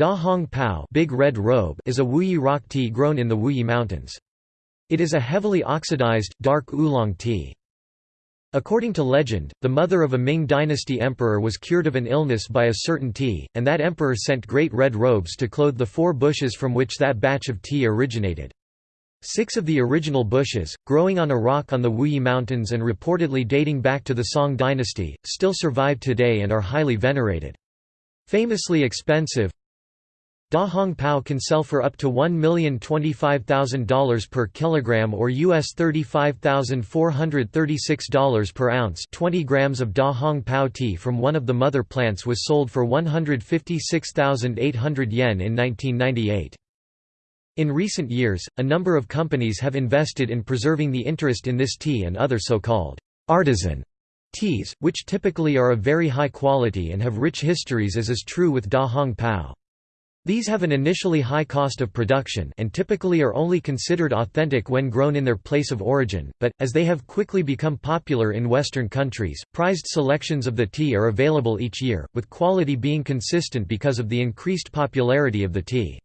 Da Hong Pao Big Red Robe is a Wuyi rock tea grown in the Wuyi Mountains. It is a heavily oxidized, dark oolong tea. According to legend, the mother of a Ming dynasty emperor was cured of an illness by a certain tea, and that emperor sent great red robes to clothe the four bushes from which that batch of tea originated. Six of the original bushes, growing on a rock on the Wuyi Mountains and reportedly dating back to the Song dynasty, still survive today and are highly venerated. Famously expensive, Da Hong Pao can sell for up to $1,025,000 per kilogram or US $35,436 per ounce 20 grams of Da Hong Pao tea from one of the mother plants was sold for 156,800 yen in 1998. In recent years, a number of companies have invested in preserving the interest in this tea and other so-called artisan teas, which typically are of very high quality and have rich histories as is true with Da Hong Pao. These have an initially high cost of production and typically are only considered authentic when grown in their place of origin, but, as they have quickly become popular in Western countries, prized selections of the tea are available each year, with quality being consistent because of the increased popularity of the tea.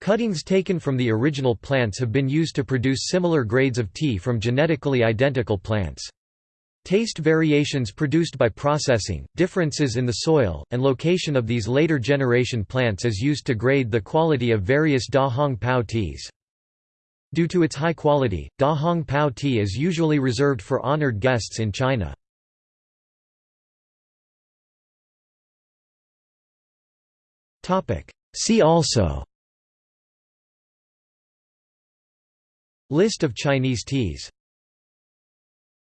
Cuttings taken from the original plants have been used to produce similar grades of tea from genetically identical plants. Taste variations produced by processing, differences in the soil, and location of these later generation plants is used to grade the quality of various Da Hong Pao teas. Due to its high quality, Da Hong Pao tea is usually reserved for honored guests in China. See also List of Chinese teas